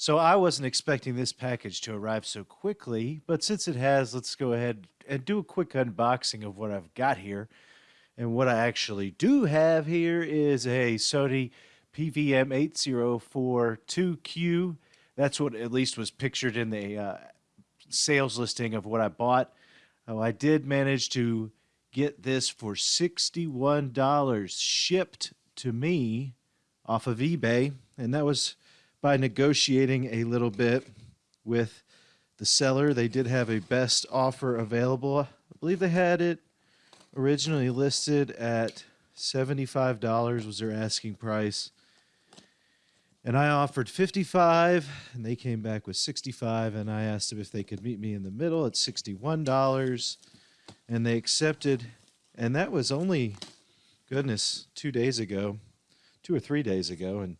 So I wasn't expecting this package to arrive so quickly, but since it has, let's go ahead and do a quick unboxing of what I've got here. And what I actually do have here is a Sony PVM8042Q. That's what at least was pictured in the uh, sales listing of what I bought. Oh, I did manage to get this for $61 shipped to me off of eBay. And that was by negotiating a little bit with the seller. They did have a best offer available. I believe they had it originally listed at $75 was their asking price. And I offered 55 and they came back with 65 and I asked them if they could meet me in the middle at $61 and they accepted and that was only goodness 2 days ago, 2 or 3 days ago and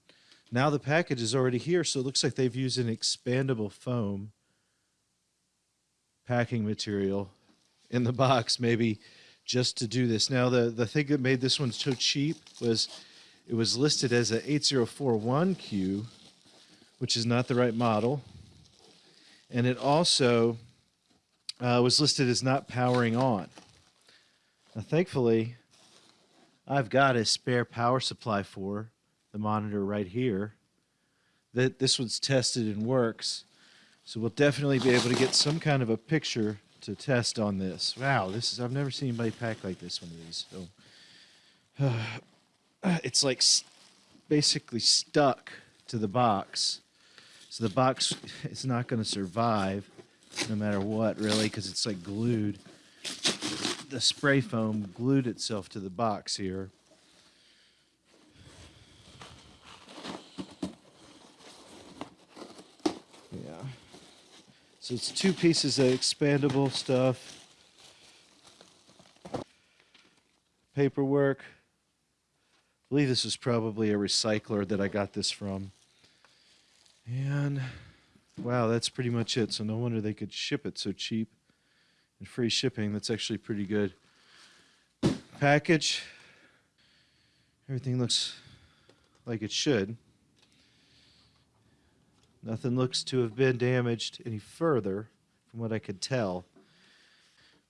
now the package is already here so it looks like they've used an expandable foam packing material in the box maybe just to do this. Now the the thing that made this one so cheap was it was listed as a 8041Q, which is not the right model. And it also uh, was listed as not powering on. Now, thankfully, I've got a spare power supply for the monitor right here. That this one's tested and works. So we'll definitely be able to get some kind of a picture to test on this. Wow, this is I've never seen anybody pack like this one of these. So uh, it's like basically stuck to the box. So the box is not going to survive no matter what, really, because it's like glued. The spray foam glued itself to the box here. Yeah. So it's two pieces of expandable stuff. Paperwork believe this is probably a recycler that I got this from. And wow, that's pretty much it. So no wonder they could ship it so cheap and free shipping. That's actually pretty good. Package. Everything looks like it should. Nothing looks to have been damaged any further from what I could tell.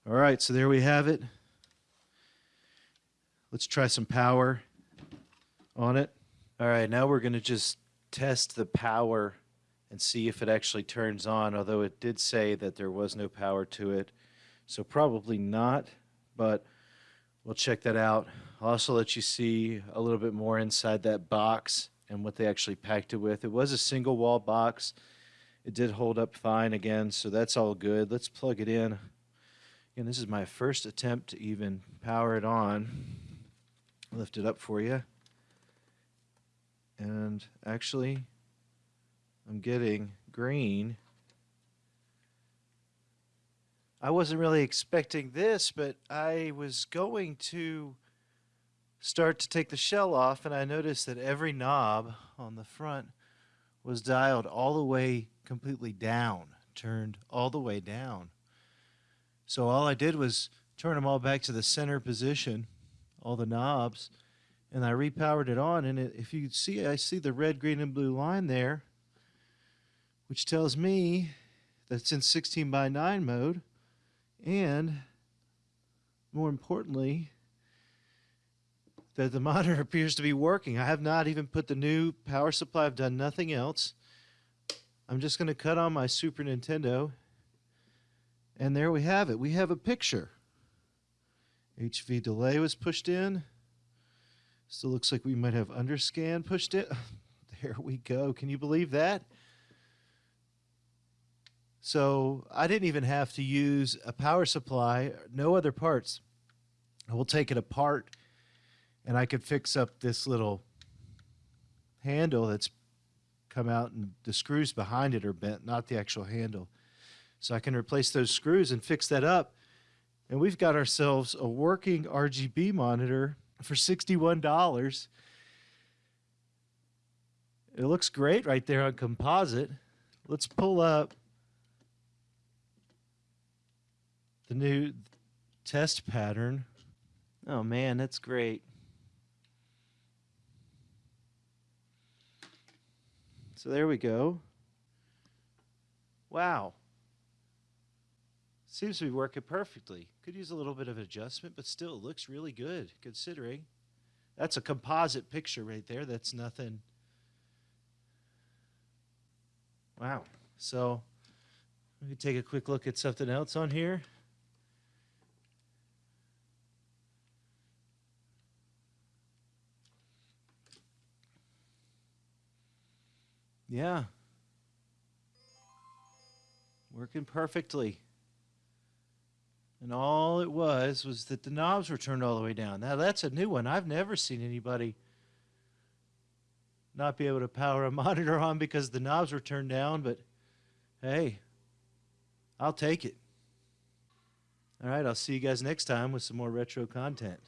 All right, so there we have it. Let's try some power on it. All right, now we're going to just test the power and see if it actually turns on, although it did say that there was no power to it. So probably not, but we'll check that out. I'll also let you see a little bit more inside that box and what they actually packed it with. It was a single wall box. It did hold up fine again, so that's all good. Let's plug it in. Again, this is my first attempt to even power it on. Lift it up for you. And actually, I'm getting green. I wasn't really expecting this, but I was going to start to take the shell off, and I noticed that every knob on the front was dialed all the way completely down, turned all the way down. So all I did was turn them all back to the center position, all the knobs, and I repowered it on. And it, if you see, I see the red, green, and blue line there, which tells me that it's in 16 by 9 mode. And more importantly, that the monitor appears to be working. I have not even put the new power supply. I've done nothing else. I'm just going to cut on my Super Nintendo. And there we have it. We have a picture. HV delay was pushed in. Still looks like we might have underscan pushed it. There we go. Can you believe that? So I didn't even have to use a power supply, no other parts. I will take it apart and I could fix up this little handle that's come out and the screws behind it are bent, not the actual handle. So I can replace those screws and fix that up. And we've got ourselves a working RGB monitor for $61. It looks great right there on composite. Let's pull up the new test pattern. Oh man, that's great. So there we go. Wow. Seems to be working perfectly. Could use a little bit of adjustment, but still looks really good considering. That's a composite picture right there. That's nothing. Wow. So we can take a quick look at something else on here. Yeah. Working perfectly. And all it was was that the knobs were turned all the way down. Now that's a new one. I've never seen anybody not be able to power a monitor on because the knobs were turned down, but hey, I'll take it. All right, I'll see you guys next time with some more retro content.